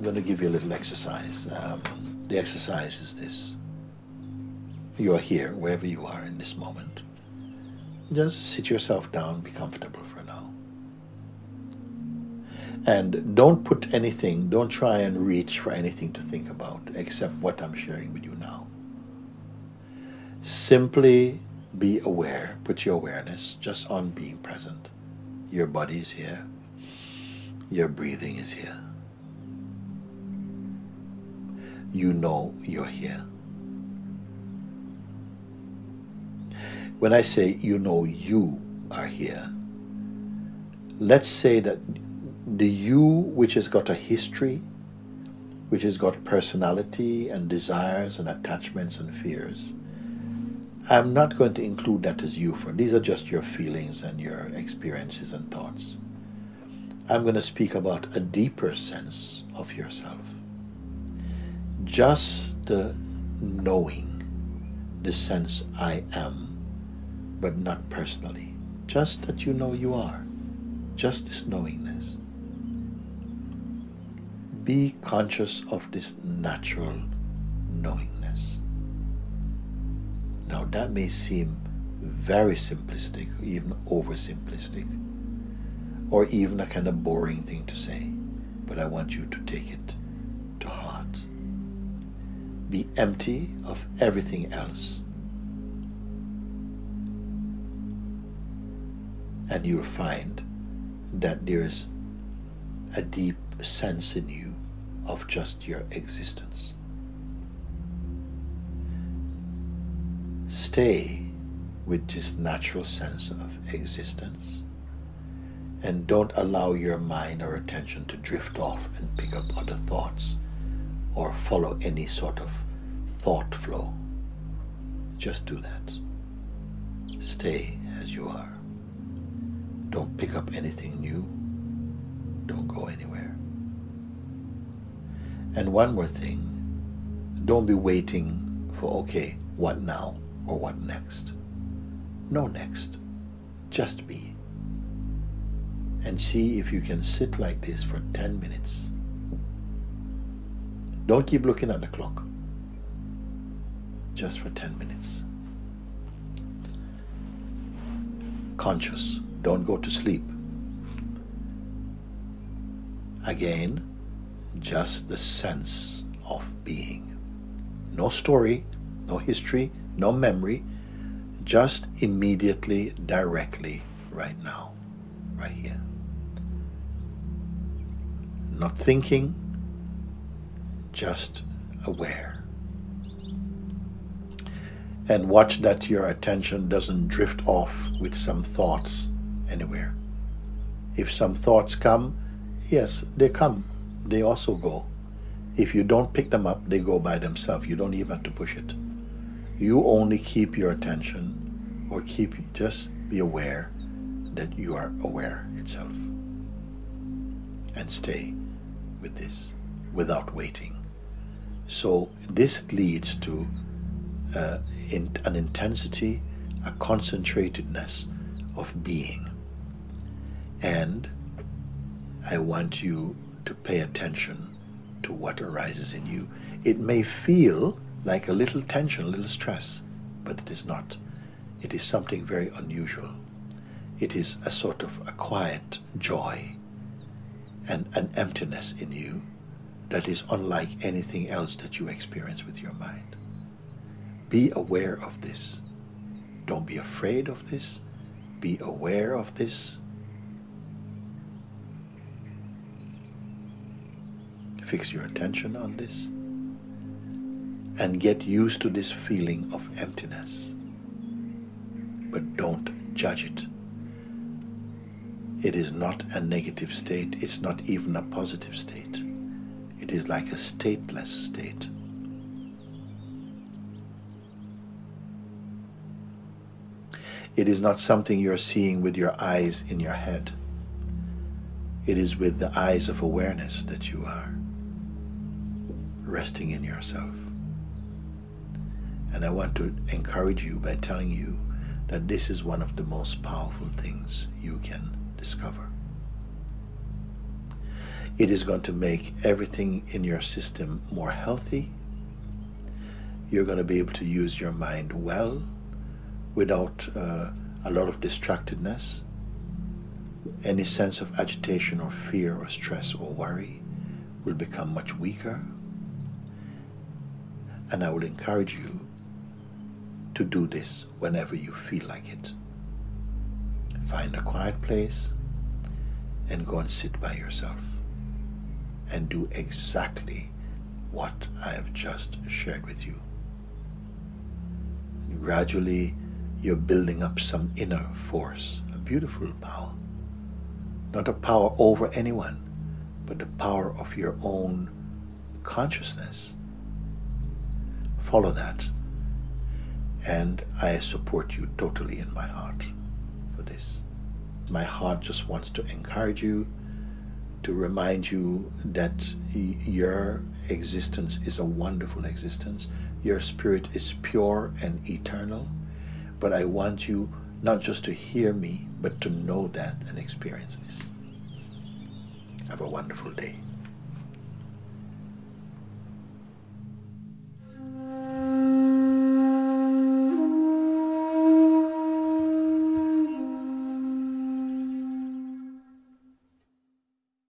little exercise. Um, the exercise is this. You are here, wherever you are in this moment. Just sit yourself down, be comfortable for now. And don't put anything, don't try and reach for anything to think about except what I'm sharing with you now. Simply be aware, put your awareness just on being present. Your body is here, your breathing is here. You know you're here. When I say you know you are here, let's say that the you which has got a history, which has got personality and desires and attachments and fears, I'm not going to include that as you for these are just your feelings and your experiences and thoughts. I'm going to speak about a deeper sense of yourself. Just the knowing, the sense I am, but not personally. Just that you know you are. Just this knowingness. Be conscious of this natural knowingness. Now that may seem very simplistic, even oversimplistic, or even a kind of boring thing to say, but I want you to take it to heart. Be empty of everything else, and you'll find that there's a deep sense in you of just your existence. stay with this natural sense of existence and don't allow your mind or attention to drift off and pick up other thoughts or follow any sort of thought flow. Just do that. Stay as you are. Don't pick up anything new. Don't go anywhere. And one more thing. Don't be waiting for, okay, what now? or what next. No next. Just be. And see if you can sit like this for 10 minutes. Don't keep looking at the clock. Just for 10 minutes. Conscious. Don't go to sleep. Again, just the sense of being. No story, no history, no memory, just immediately, directly, right now, right here. Not thinking, just aware. And watch that your attention doesn't drift off with some thoughts anywhere. If some thoughts come, yes, they come. They also go. If you don't pick them up, they go by themselves. You don't even have to push it you only keep your attention or keep just be aware that you are aware itself and stay with this without waiting so this leads to uh, in, an intensity a concentratedness of being and I want you to pay attention to what arises in you it may feel like a little tension, a little stress, but it is not. It is something very unusual. It is a sort of a quiet joy and an emptiness in you that is unlike anything else that you experience with your mind. Be aware of this. Don't be afraid of this. Be aware of this. Fix your attention on this and get used to this feeling of emptiness. But don't judge it. It is not a negative state, it's not even a positive state. It is like a stateless state. It is not something you're seeing with your eyes in your head. It is with the eyes of awareness that you are resting in yourself. And I want to encourage you by telling you that this is one of the most powerful things you can discover. It is going to make everything in your system more healthy. You're going to be able to use your mind well without uh, a lot of distractedness. Any sense of agitation or fear or stress or worry will become much weaker. And I will encourage you to do this whenever you feel like it. Find a quiet place and go and sit by yourself and do exactly what I have just shared with you. Gradually, you're building up some inner force, a beautiful power. Not a power over anyone, but the power of your own consciousness. Follow that. And I support you totally in my heart for this. My heart just wants to encourage you, to remind you that your existence is a wonderful existence. Your spirit is pure and eternal. But I want you not just to hear me, but to know that and experience this. Have a wonderful day.